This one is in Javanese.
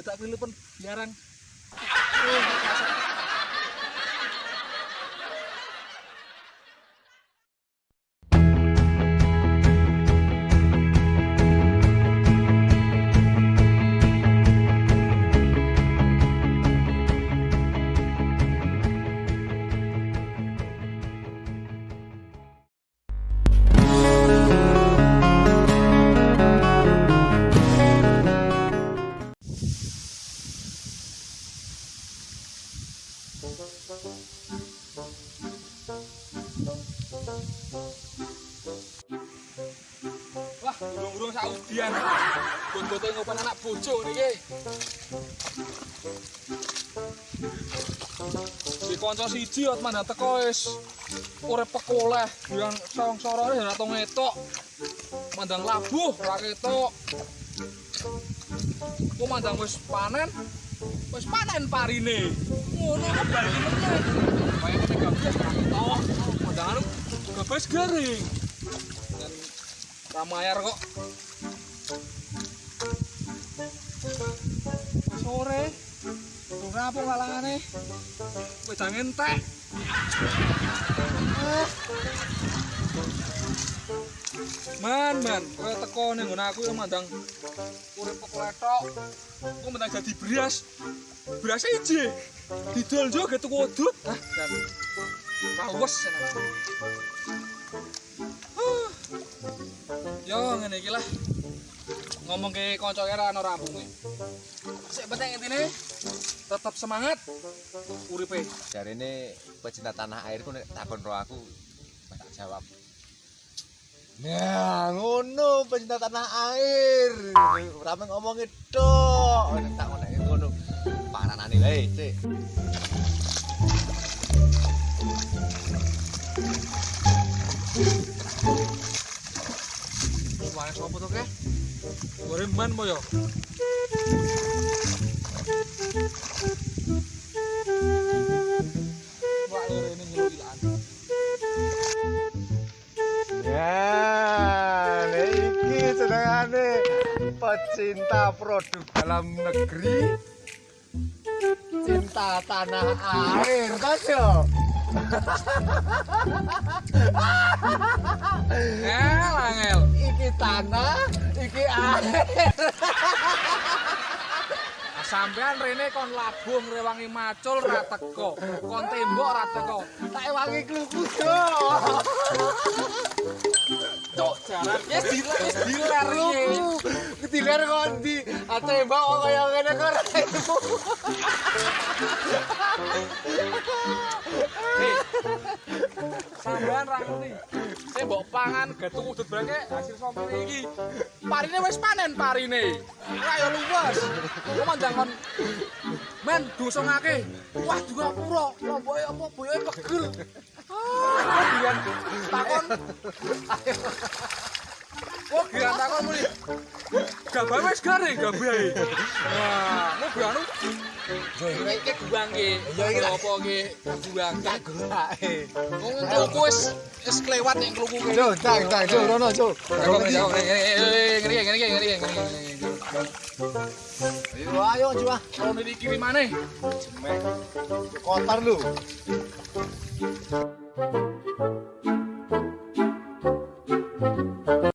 Detak pilu pun jarang. Wah, burung-burung saudian. Gongote ngopan anak bojo niki. Di kanca siji ot mandang teko wis urip pekoleh, yang song-sorone ora tau ngetok. Mandang labuh ora ketok. Ku mandang wis panen, wis panen parine. Ngono kok bali meneh. Kaya kene gabus ora ketok. Mandang anu gabus garing. Dan ramayar kok. Sore. Durung rampung kalangane. Wedang entek. Man, man, kowe teko ning nggon aku ya mandang urip pekletok. Aku mandang dadi beras. Beras iji. Didol jo ge tuku udut. Ah, dan kawes. Huh. Ngene iki lah. Ngomong ke kanca kira ana rampunge. Sik penting intine tetap semangat uripe. Jarine pecinta tanah air ku nek takon ro aku tak jawab. Nah, ngono pecinta tanah air. Ora mung ngomongi tok. Nek tak ngono ngono. Paranane wae, Cik. Suara man mo yo. Wah, rene nyelukilan. Ya, nek iki senengane pecinta produk dalam negeri. Cinta tanah air, Tasyo. Ngel, angel. Iki tanah, iki air. Nah, Sampean rene kon labuh ngrewangi macul ra teko. Kon tembok ra teko. Tak ewangi kluku, Jo. Cuk, jaran wis diler wis diler iki. Kluku. Ketilar kondi. Ate mbak kok kaya ngene kok. Sampean ra ngerti. Saya mbok pangan getuk udut brake hasil sompene iki. Parine wis panen parine. Ayo luwes. Kok mandang kon Men dosongake. Wah, juga pura. Lomboke apa boyoke pegel. Ah, takon. Oh, gian takon muni. Gabah wis garing gabahe. Wah, mau anu Iki iki guang ki. Iya, iki lah. Apa ki? Guang. Tak gerake. Wong kluku wis wis kelewat nek kluku ki. Jo, tak, tak, Jo, rono, Jo. Ngeri ngeri ngeri ngeri ngeri. Ayo, ayo, Jo. ah. Kalau dikirim mana? Jemek. Kotor lu.